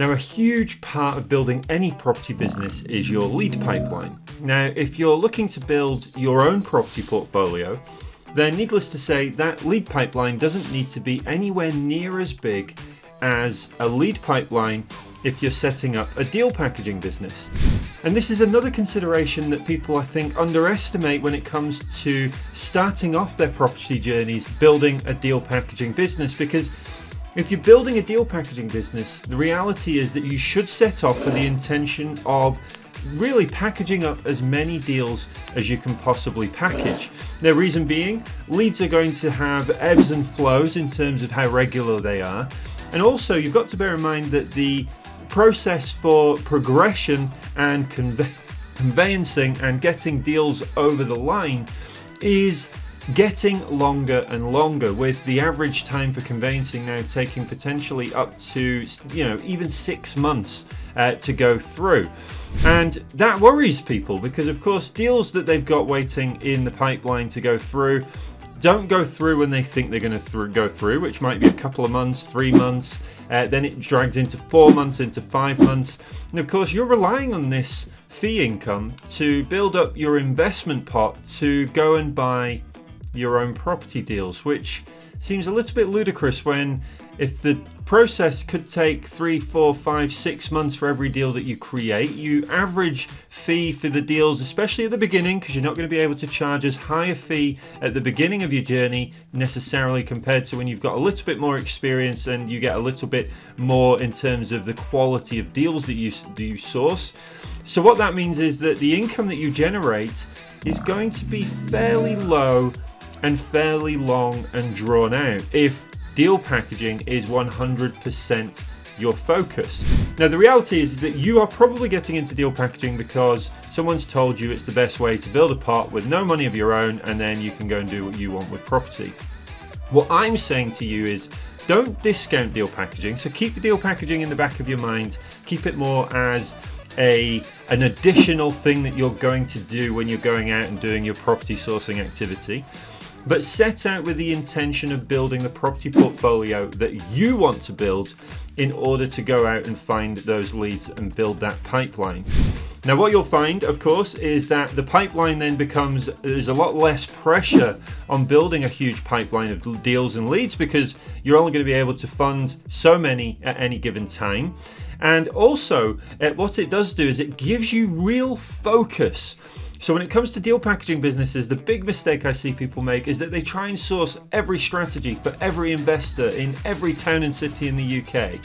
Now, a huge part of building any property business is your lead pipeline. Now, if you're looking to build your own property portfolio, then needless to say, that lead pipeline doesn't need to be anywhere near as big as a lead pipeline if you're setting up a deal packaging business. And this is another consideration that people I think underestimate when it comes to starting off their property journeys building a deal packaging business because if you're building a deal packaging business, the reality is that you should set off with the intention of really packaging up as many deals as you can possibly package. The reason being, leads are going to have ebbs and flows in terms of how regular they are. And also, you've got to bear in mind that the process for progression and conveyancing and getting deals over the line is getting longer and longer with the average time for conveyancing now taking potentially up to you know even six months uh, to go through and that worries people because of course deals that they've got waiting in the pipeline to go through don't go through when they think they're going to th go through, which might be a couple of months, three months. Uh, then it drags into four months, into five months. And of course, you're relying on this fee income to build up your investment pot to go and buy your own property deals, which seems a little bit ludicrous when if the process could take three, four, five, six months for every deal that you create, you average fee for the deals, especially at the beginning, because you're not going to be able to charge as high a fee at the beginning of your journey necessarily compared to when you've got a little bit more experience and you get a little bit more in terms of the quality of deals that you, do you source. So what that means is that the income that you generate is going to be fairly low and fairly long and drawn out if deal packaging is 100% your focus. Now the reality is that you are probably getting into deal packaging because someone's told you it's the best way to build a pot with no money of your own and then you can go and do what you want with property. What I'm saying to you is don't discount deal packaging. So keep the deal packaging in the back of your mind. Keep it more as a an additional thing that you're going to do when you're going out and doing your property sourcing activity but set out with the intention of building the property portfolio that you want to build in order to go out and find those leads and build that pipeline. Now what you'll find of course is that the pipeline then becomes there's a lot less pressure on building a huge pipeline of deals and leads because you're only going to be able to fund so many at any given time and also uh, what it does do is it gives you real focus so when it comes to deal packaging businesses, the big mistake I see people make is that they try and source every strategy for every investor in every town and city in the UK.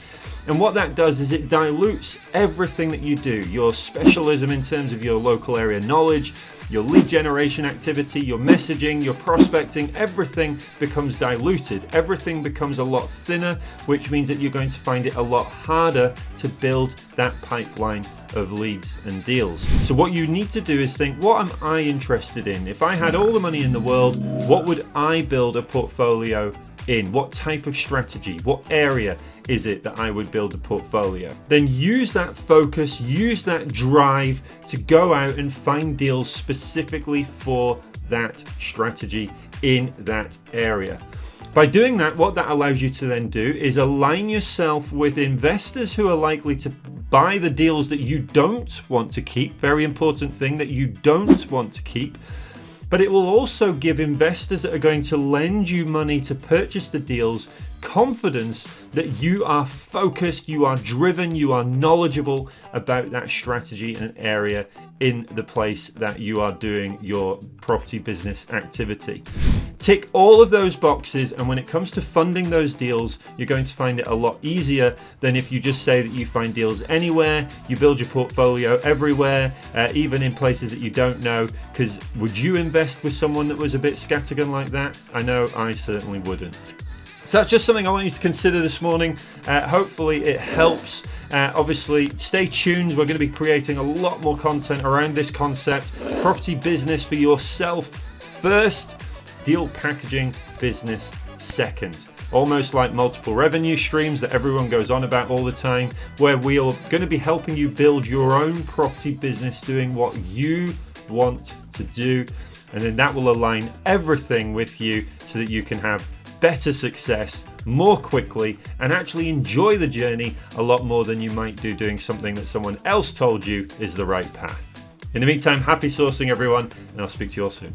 And what that does is it dilutes everything that you do, your specialism in terms of your local area knowledge, your lead generation activity, your messaging, your prospecting, everything becomes diluted. Everything becomes a lot thinner, which means that you're going to find it a lot harder to build that pipeline of leads and deals. So what you need to do is think, what am I interested in? If I had all the money in the world, what would I build a portfolio in? What type of strategy? What area is it that I would build a portfolio? Then use that focus, use that drive to go out and find deals specifically for that strategy in that area. By doing that, what that allows you to then do is align yourself with investors who are likely to buy the deals that you don't want to keep, very important thing that you don't want to keep, but it will also give investors that are going to lend you money to purchase the deals confidence that you are focused, you are driven, you are knowledgeable about that strategy and area in the place that you are doing your property business activity. Tick all of those boxes and when it comes to funding those deals, you're going to find it a lot easier than if you just say that you find deals anywhere, you build your portfolio everywhere, uh, even in places that you don't know, because would you invest with someone that was a bit scattergun like that? I know I certainly wouldn't. So that's just something I want you to consider this morning. Uh, hopefully it helps. Uh, obviously, stay tuned. We're going to be creating a lot more content around this concept. Property business for yourself first, deal packaging business second. Almost like multiple revenue streams that everyone goes on about all the time, where we are going to be helping you build your own property business doing what you want to do. And then that will align everything with you so that you can have better success more quickly and actually enjoy the journey a lot more than you might do doing something that someone else told you is the right path. In the meantime, happy sourcing everyone, and I'll speak to you all soon.